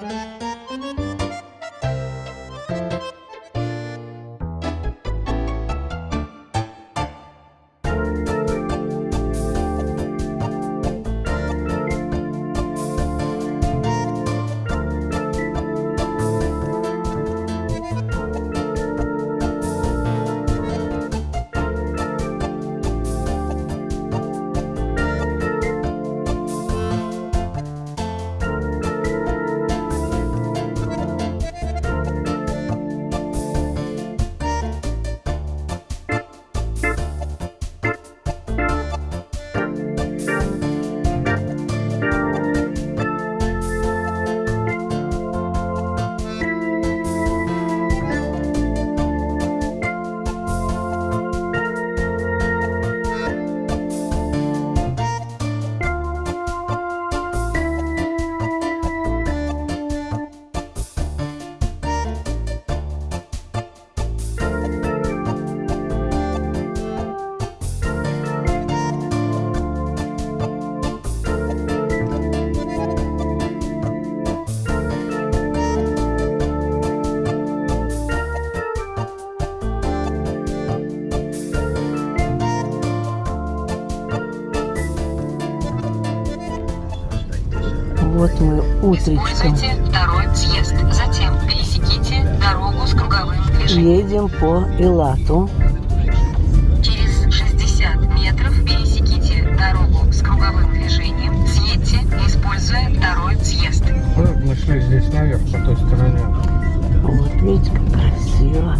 Música Вот мы утречком Используйте второй съезд. Затем пересеките дорогу с круговым движением. едем по Илату. Через 60 метров пересеките дорогу с круговым движением. Съедьте, используя второй съезд. Мы шли здесь наверх, по той стороне. Вот видите, как красиво.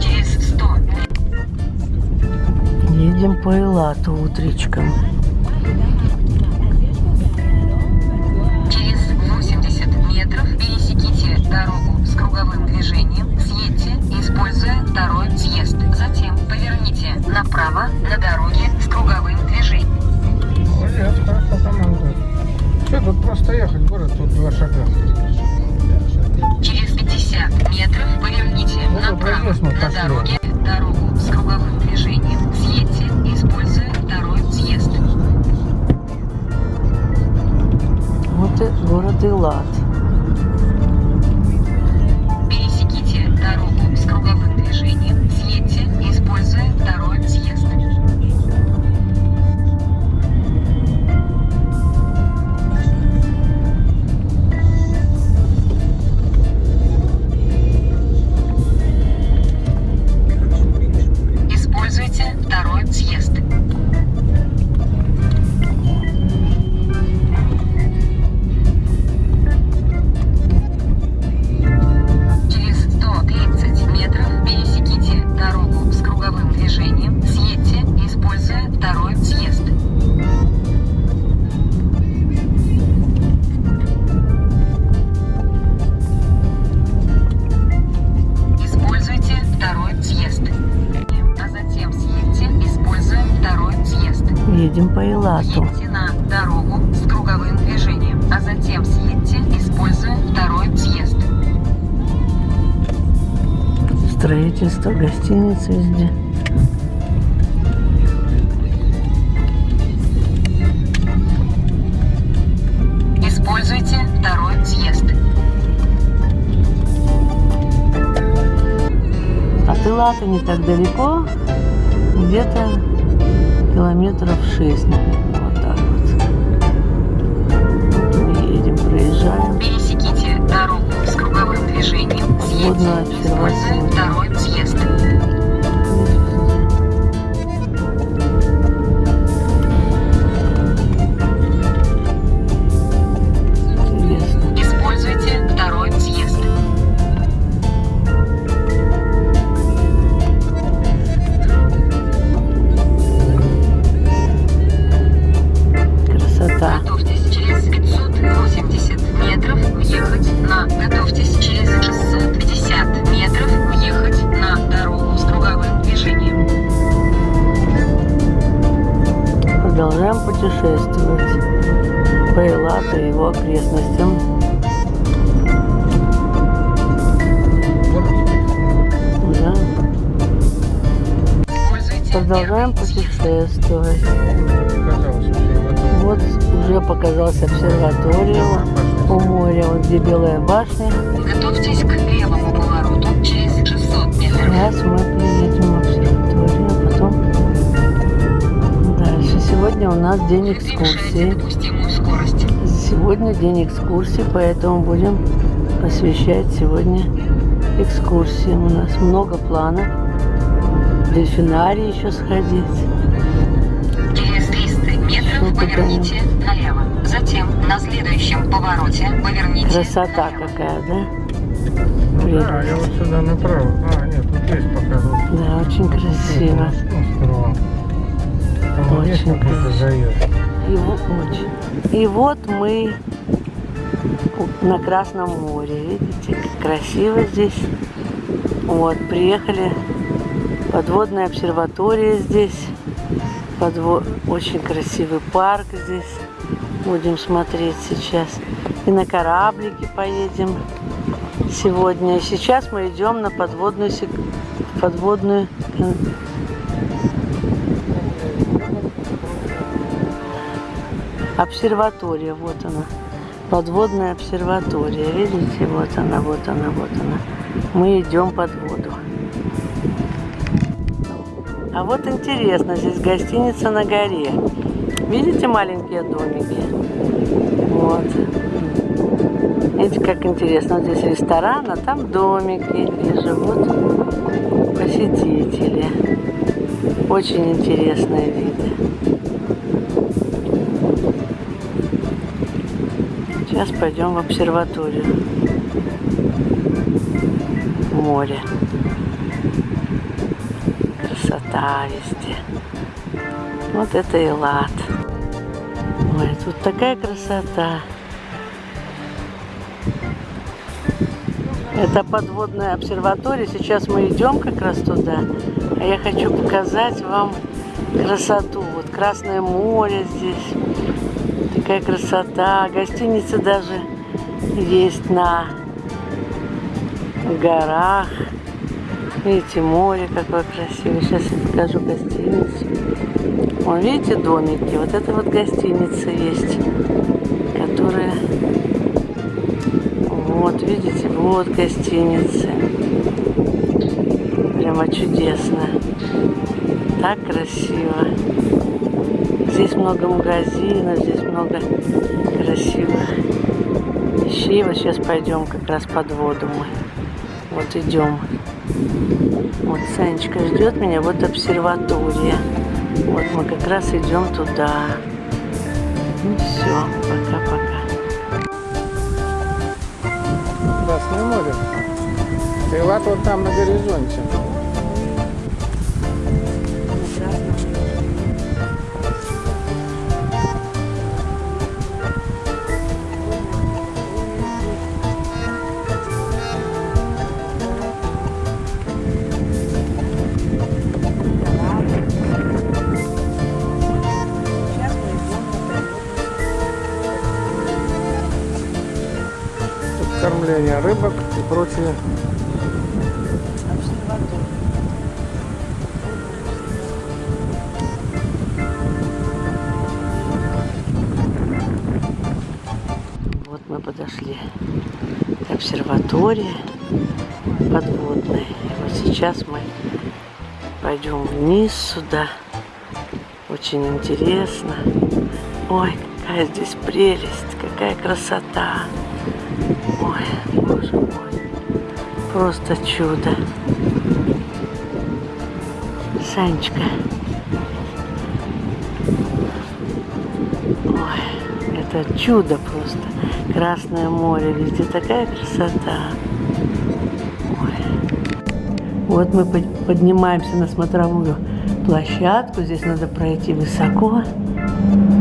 Через 100 Едем по Илату утречком. Едем по на дорогу с круговым движением, а затем съедьте, используя второй съезд. Строительство, гостиницы везде. Используйте второй съезд. От Илата не так далеко, где-то километров шесть, наверное, вот так вот. Мы едем, проезжаем. Пересеките дорогу с круговым движением. Съедьте, используя второй съезд. Элату и его окрестностям. Да. Продолжаем путешествовать. Вот уже показалась обсерватория у моря, вот где Белая башня. Готовьтесь к левому повороту через 600 метров. Сейчас мы у нас день экскурсии. допустимую скорость. Сегодня день экскурсий, поэтому будем посвящать сегодня экскурсиям. У нас много планов. В дельфинарий еще сходить. Через 300 метров поверните налево. Затем на следующем повороте поверните Красота налево. какая, да? Ну Прелесть. да, я вот сюда направо. А, нет, тут есть пока. Вот, Да, очень красиво. Острова. Красиво. заезд. И, очень. И вот мы на Красном море. Видите, как красиво здесь. Вот, приехали. Подводная обсерватория здесь. Подво... Очень красивый парк здесь. Будем смотреть сейчас. И на кораблике поедем сегодня. И сейчас мы идем на подводную, сек- подводную Обсерватория, вот она. Подводная обсерватория. Видите, вот она, вот она, вот она. Мы идем под воду. А вот интересно, здесь гостиница на горе. Видите маленькие домики? Вот. Видите, как интересно. Здесь ресторан, а там домики. И живут посетители. Очень интересные виды. Сейчас пойдем в обсерваторию. Море. Красота везде. Вот это Элат. Ой, тут такая красота. Это подводная обсерватория. Сейчас мы идем как раз туда. А я хочу показать вам красоту. Вот Красное море здесь. Такая красота. Гостиница даже есть на горах. Видите, море какое красивое. Сейчас я покажу гостиницу. Вон, видите, домики. Вот это вот гостиница есть, которая... Вот, видите, вот гостиница. Прямо чудесно. Так красиво. Здесь много магазинов, здесь много красивых вещей. Вот сейчас пойдем как раз под воду мы. Вот идем. Вот Санечка ждет меня, вот обсерватория. Вот мы как раз идем туда. Ну все, пока-пока. Красное море. Таилат вот там на горизонте. Кормление рыбок и прочее. Вот мы подошли к обсерватории подводной. Вот сейчас мы пойдем вниз сюда. Очень интересно. Ой, какая здесь прелесть, какая красота. Ой, боже мой, просто чудо. Санечка. Ой, это чудо просто. Красное море, везде такая красота. Ой. Вот мы под- поднимаемся на смотровую площадку. Здесь надо пройти высоко.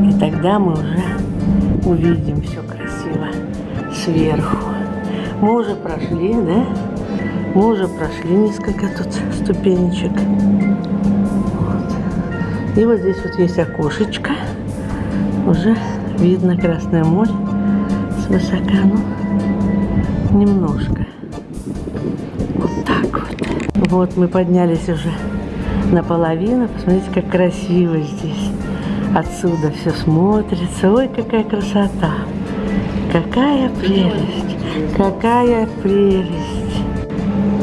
И тогда мы уже увидим все красиво сверху. Мы уже прошли, да? Мы уже прошли несколько тут ступенечек. Вот. И вот здесь вот есть окошечко. Уже видно Красное море с высока, ну, немножко. Вот так вот. Вот мы поднялись уже наполовину. Посмотрите, как красиво здесь. Отсюда все смотрится. Ой, какая красота. Какая прелесть. Какая прелесть.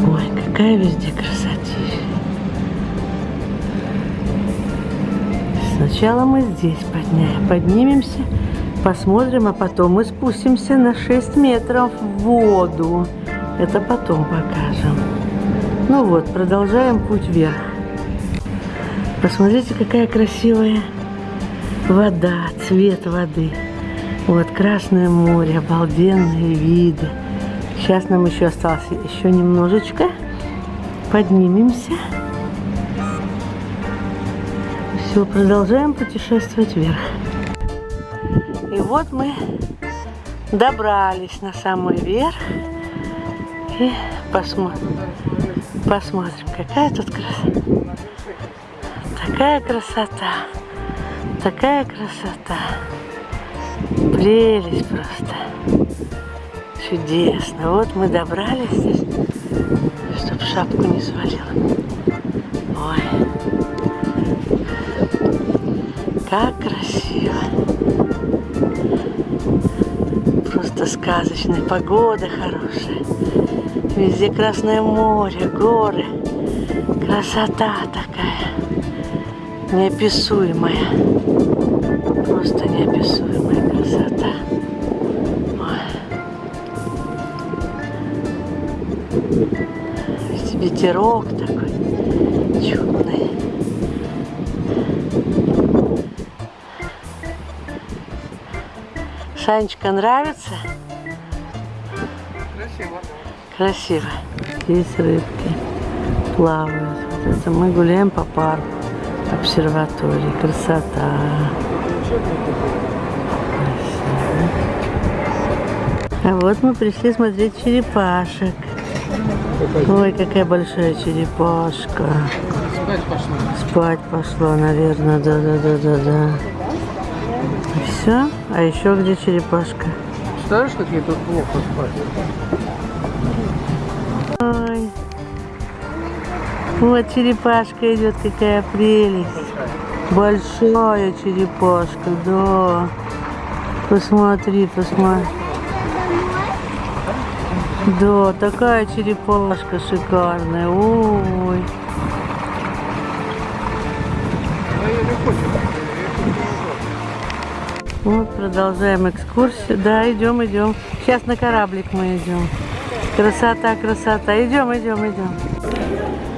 Ой, какая везде красотища. Сначала мы здесь подня- поднимемся, посмотрим, а потом мы спустимся на 6 метров в воду. Это потом покажем. Ну вот, продолжаем путь вверх. Посмотрите, какая красивая вода, цвет воды. Вот Красное море, обалденные виды. Сейчас нам еще осталось еще немножечко. Поднимемся. Все, продолжаем путешествовать вверх. И вот мы добрались на самый верх. И посмотрим, посмотрим, какая тут красота. Такая красота. Такая красота. Прелесть просто. Чудесно. Вот мы добрались здесь, чтобы шапку не свалила. Ой. Как красиво. Просто сказочная погода хорошая. Везде Красное море, горы. Красота такая. Неописуемая. Просто неописуемая красота. Ведь Ветерок такой чудный. Санечка нравится? Красиво. Красиво. Здесь рыбки плавают. Вот это мы гуляем по парку, обсерватории. Красота. А вот мы пришли смотреть черепашек. Ой, какая большая черепашка. Спать пошла. Спать пошла, наверное, да-да-да-да-да. Все? А еще где черепашка? Представляешь, как ей тут плохо спать? Ой. Вот черепашка идет, какая прелесть. Большая черепашка, да. Посмотри, посмотри. Да, такая черепашка шикарная. Ой. Вот продолжаем экскурсию. Да, идем, идем. Сейчас на кораблик мы идем. Красота, красота. Идем, идем, идем.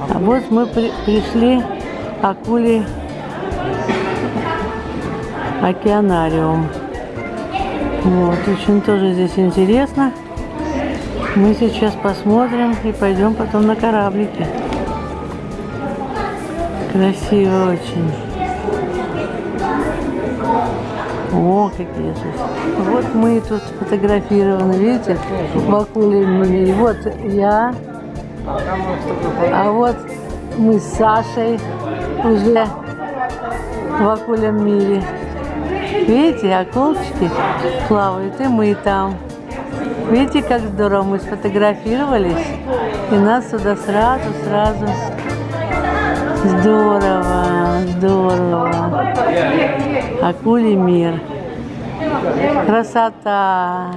А вот мы при- пришли акули океанариум. Вот, очень тоже здесь интересно. Мы сейчас посмотрим и пойдем потом на кораблике. Красиво очень. О, какие здесь. Вот мы тут сфотографированы, видите, мире. Вот я, а вот мы с Сашей уже в акулем мире. Видите, акулочки плавают, и мы там. Видите, как здорово мы сфотографировались, и нас сюда сразу, сразу. Здорово, здорово. Акулий мир. Красота.